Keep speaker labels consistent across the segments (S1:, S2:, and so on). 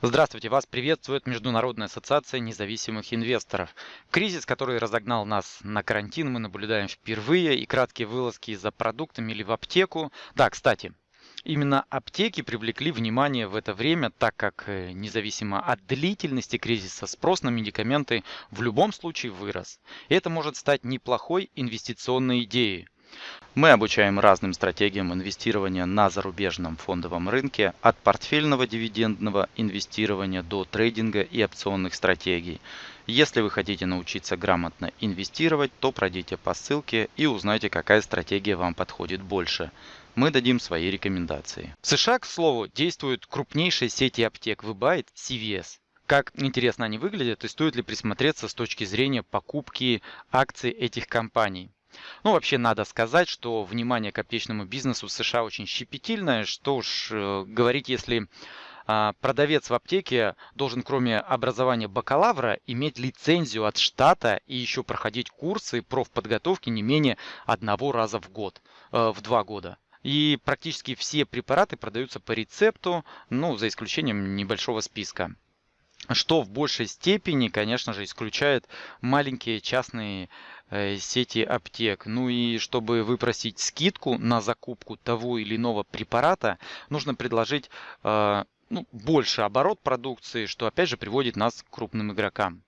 S1: Здравствуйте, вас приветствует Международная ассоциация независимых инвесторов. Кризис, который разогнал нас на карантин, мы наблюдаем впервые, и краткие вылазки за продуктами или в аптеку. Да, кстати, Именно аптеки привлекли внимание в это время, так как э, независимо от длительности кризиса спрос на медикаменты в любом случае вырос. Это может стать неплохой инвестиционной идеей. Мы обучаем разным стратегиям инвестирования на зарубежном фондовом рынке, от портфельного дивидендного инвестирования до трейдинга и опционных стратегий. Если вы хотите научиться грамотно инвестировать, то пройдите по ссылке и узнайте, какая стратегия вам подходит больше. Мы дадим свои рекомендации. В США, к слову, действуют крупнейшие сети аптек Выбайт CVS. Как интересно они выглядят и стоит ли присмотреться с точки зрения покупки акций этих компаний. Ну, вообще надо сказать, что внимание к аптечному бизнесу в США очень щепетильное. Что уж э, говорить, если а, продавец в аптеке должен, кроме образования бакалавра, иметь лицензию от штата и еще проходить курсы профподготовки не менее одного раза в год, э, в два года. И практически все препараты продаются по рецепту, ну, за исключением небольшого списка что в большей степени, конечно же, исключает маленькие частные э, сети аптек. Ну и чтобы выпросить скидку на закупку того или иного препарата, нужно предложить э, ну, больше оборот продукции, что опять же приводит нас к крупным игрокам.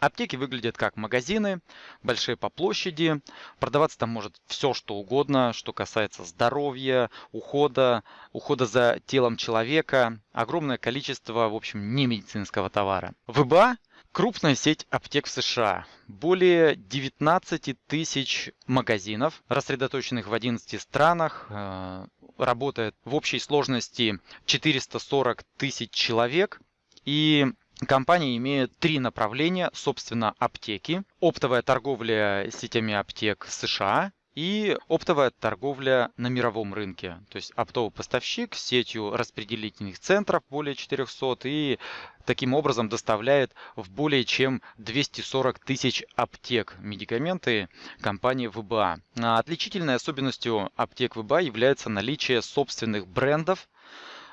S1: Аптеки выглядят как магазины, большие по площади. Продаваться там может все, что угодно, что касается здоровья, ухода, ухода за телом человека. Огромное количество, в общем, не медицинского товара. ВБА – крупная сеть аптек в США. Более 19 тысяч магазинов, рассредоточенных в 11 странах. Э, работает в общей сложности 440 тысяч человек. И Компания имеет три направления, собственно, аптеки, оптовая торговля сетями аптек США и оптовая торговля на мировом рынке. То есть оптовый поставщик с сетью распределительных центров более 400 и таким образом доставляет в более чем 240 тысяч аптек медикаменты компании ВБА. Отличительной особенностью аптек ВБА является наличие собственных брендов,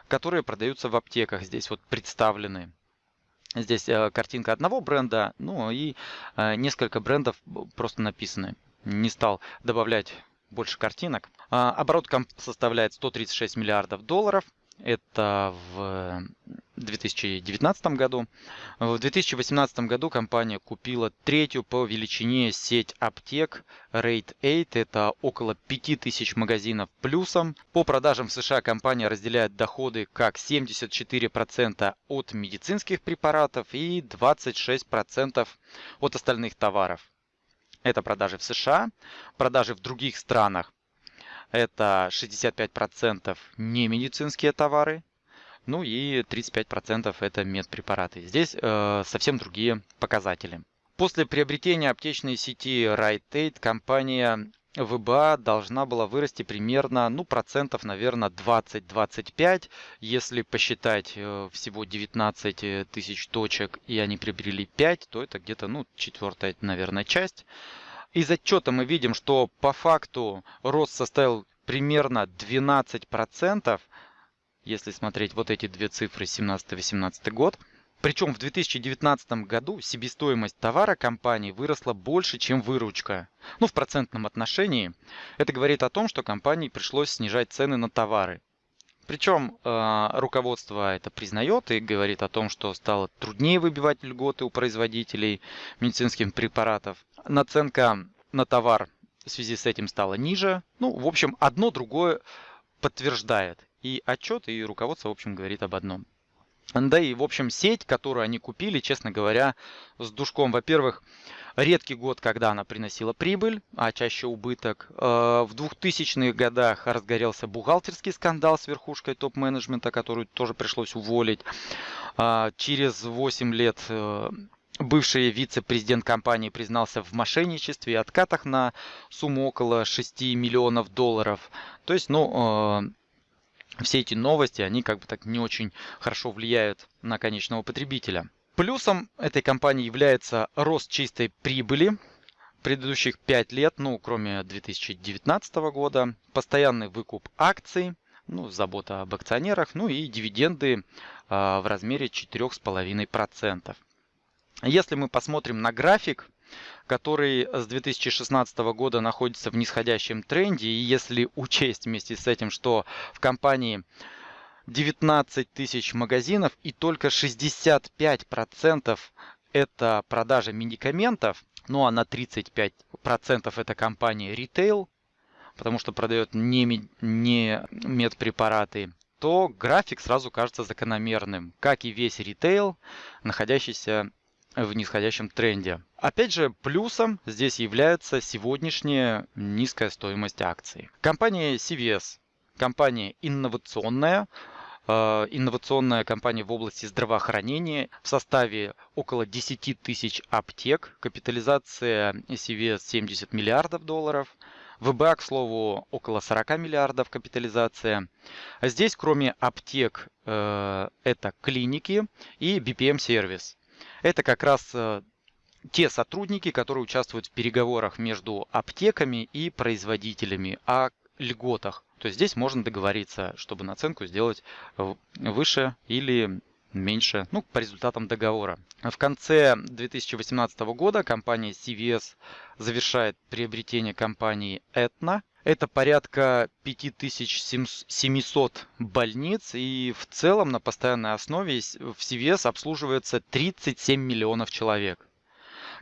S1: которые продаются в аптеках. Здесь вот представлены. Здесь э, картинка одного бренда, ну и э, несколько брендов просто написаны. Не стал добавлять больше картинок. А, оборот составляет 136 миллиардов долларов. Это в 2019 году. В 2018 году компания купила третью по величине сеть аптек Rate 8. Это около 5000 магазинов плюсом. По продажам в США компания разделяет доходы как 74% от медицинских препаратов и 26% от остальных товаров. Это продажи в США, продажи в других странах. Это 65% не медицинские товары, ну и 35% это медпрепараты. Здесь э, совсем другие показатели. После приобретения аптечной сети Rite Aid компания ВБА должна была вырасти примерно, ну, процентов, наверное, 20-25. Если посчитать э, всего 19 тысяч точек и они приобрели 5, то это где-то, ну, четвертая, наверное, часть. Из отчета мы видим, что по факту рост составил примерно 12%, если смотреть вот эти две цифры 17-18 год. Причем в 2019 году себестоимость товара компании выросла больше, чем выручка. Ну, в процентном отношении. Это говорит о том, что компании пришлось снижать цены на товары. Причем э, руководство это признает и говорит о том, что стало труднее выбивать льготы у производителей медицинских препаратов. Наценка на товар в связи с этим стала ниже. Ну, в общем, одно другое подтверждает. И отчет, и руководство, в общем, говорит об одном. Да и, в общем, сеть, которую они купили, честно говоря, с душком. Во-первых, редкий год, когда она приносила прибыль, а чаще убыток. Э, в 2000-х годах разгорелся бухгалтерский скандал с верхушкой топ-менеджмента, которую тоже пришлось уволить. А, через 8 лет э, бывший вице-президент компании признался в мошенничестве и откатах на сумму около 6 миллионов долларов. То есть, ну, э, все эти новости, они как бы так не очень хорошо влияют на конечного потребителя. Плюсом этой компании является рост чистой прибыли предыдущих 5 лет, ну, кроме 2019 года, постоянный выкуп акций, ну, забота об акционерах, ну и дивиденды в размере 4,5%. Если мы посмотрим на график, который с 2016 года находится в нисходящем тренде, и если учесть вместе с этим, что в компании 19 тысяч магазинов и только 65% это продажа медикаментов, ну а на 35% это компания ритейл, потому что продает не, не медпрепараты, то график сразу кажется закономерным, как и весь ритейл, находящийся в нисходящем тренде. Опять же, плюсом здесь является сегодняшняя низкая стоимость акций. Компания CVS, компания инновационная, инновационная компания в области здравоохранения в составе около 10 тысяч аптек, капитализация CVS 70 миллиардов долларов, ВБА, к слову, около 40 миллиардов капитализация. А здесь, кроме аптек, э, это клиники и BPM-сервис. Это как раз э, те сотрудники, которые участвуют в переговорах между аптеками и производителями о льготах. То здесь можно договориться, чтобы наценку сделать выше или меньше, ну, по результатам договора. В конце 2018 года компания CVS завершает приобретение компании Aetna. Это порядка 5700 больниц, и в целом на постоянной основе в CVS обслуживается 37 миллионов человек.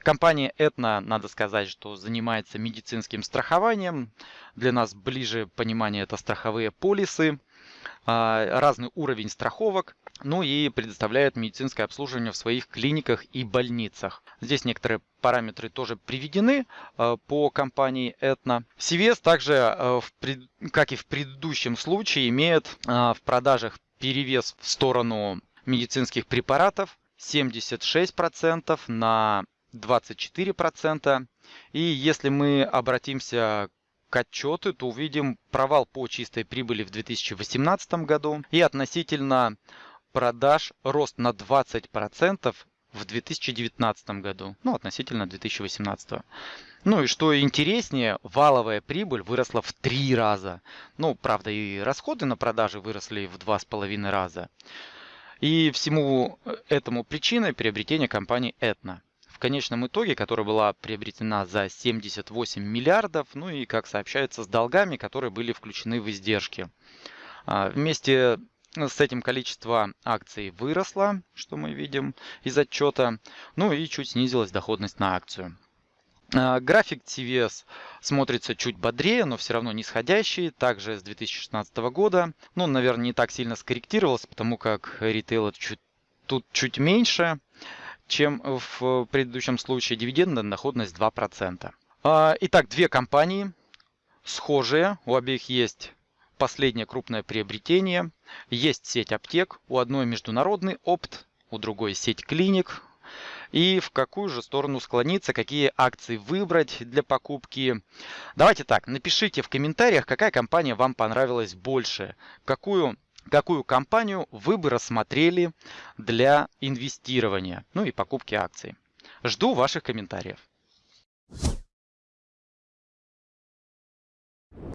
S1: Компания Aetna, надо сказать, что занимается медицинским страхованием. Для нас ближе понимание это страховые полисы, а, разный уровень страховок ну и предоставляет медицинское обслуживание в своих клиниках и больницах. Здесь некоторые параметры тоже приведены э, по компании Etna. CVS также, э, как и в предыдущем случае, имеет в продажах перевес в сторону медицинских препаратов 76% на 24%. И если мы обратимся к отчету, то увидим провал по чистой прибыли в 2018 году и относительно продаж рост на 20% в 2019 году, ну, относительно 2018. Ну и что интереснее, валовая прибыль выросла в три раза. Ну, правда, и расходы на продажи выросли в два с половиной раза. И всему этому причиной приобретения компании Etna. В конечном итоге, которая была приобретена за 78 миллиардов, ну и, как сообщается, с долгами, которые были включены в издержки. А, вместе с этим количество акций выросло, что мы видим из отчета, ну и чуть снизилась доходность на акцию. А, график TVS смотрится чуть бодрее, но все равно нисходящий, также с 2016 года. Ну, наверное, не так сильно скорректировался, потому как ритейл чуть, тут чуть меньше, чем в предыдущем случае. Дивидендная доходность 2%. А, итак, две компании схожие, у обеих есть последнее крупное приобретение. Есть сеть аптек, у одной международный опт, у другой сеть клиник. И в какую же сторону склониться, какие акции выбрать для покупки. Давайте так, напишите в комментариях, какая компания вам понравилась больше. Какую какую компанию вы бы рассмотрели для инвестирования, ну и покупки акций. Жду ваших комментариев.